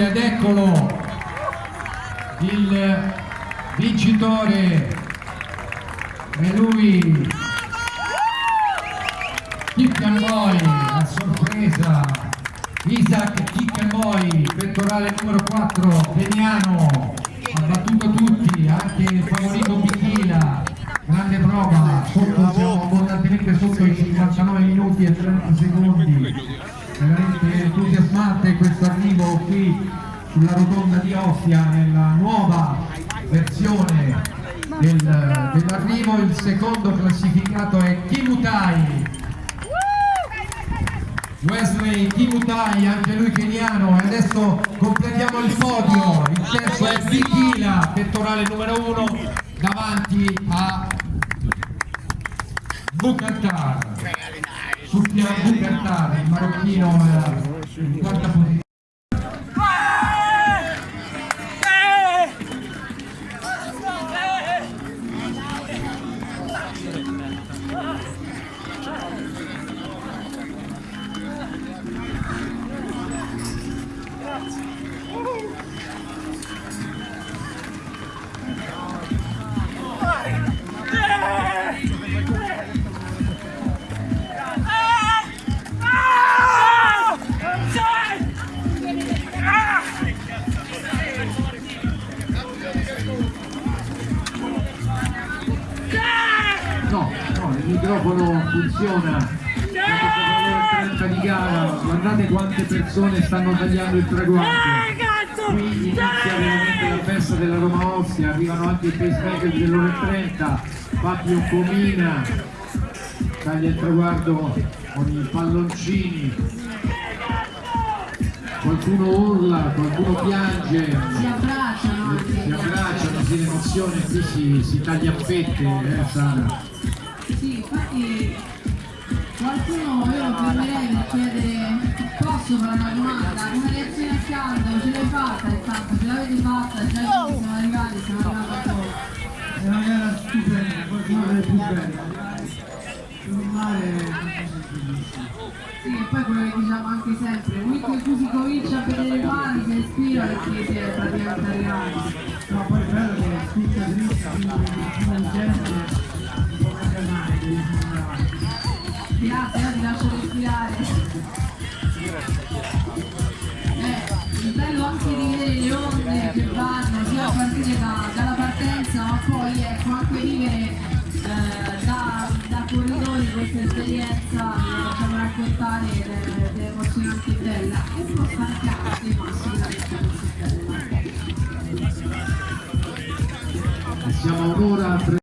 eccolo il vincitore è lui. Kickamoy a sorpresa. Isaac Kickamoy pettorale numero 4 Veniano ha battuto tutti anche il favorito Bichila grande prova. Sotto, siamo abbondantemente sotto i 59 minuti e 30 secondi. Veramente entusiasmante questo qui sulla rotonda di Ostia nella nuova versione del, dell'arrivo. Il secondo classificato è Kimutai. Wesley Kimutai, anche lui keniano. E adesso completiamo il podio. Il terzo è Bikila, pettorale numero uno davanti a Bukantar sul piano Bukantar il marocchino eh, in quarta posizione No, no, il microfono funziona. Siamo 30 di gara, guardate quante persone stanno tagliando il traguardo. Qui inizia veramente la festa della Roma Ostia, arrivano anche i pacemaker dell'ora 30, Fabio Comina, taglia il traguardo con i palloncini. Qualcuno urla, qualcuno piange, si abbracciano si abbracciano, si emozione, qui si, si taglia a fette, eh Sara. Sì, infatti qualcuno io lo fermerei per chiedere posso fare una domanda, una reazione a caldo, ce l'hai fatta intanto, ce l'avete fatta, già che siamo arrivati, siamo arrivati a. È una gara stupenda, una delle più belle. Sul mare. Sì, e poi quello che diciamo anche sempre, momento in cui si comincia a vedere il mare, si respira perché si è praticamente arrivati. Grazie, ora ti lascio respirare. Eh, il anche di vedere le onde che vanno sia a partire da- dalla partenza ma poi ecco anche vivere da, corridori questa esperienza raccontare ed è, ed è molto bella. Siamo a un'ora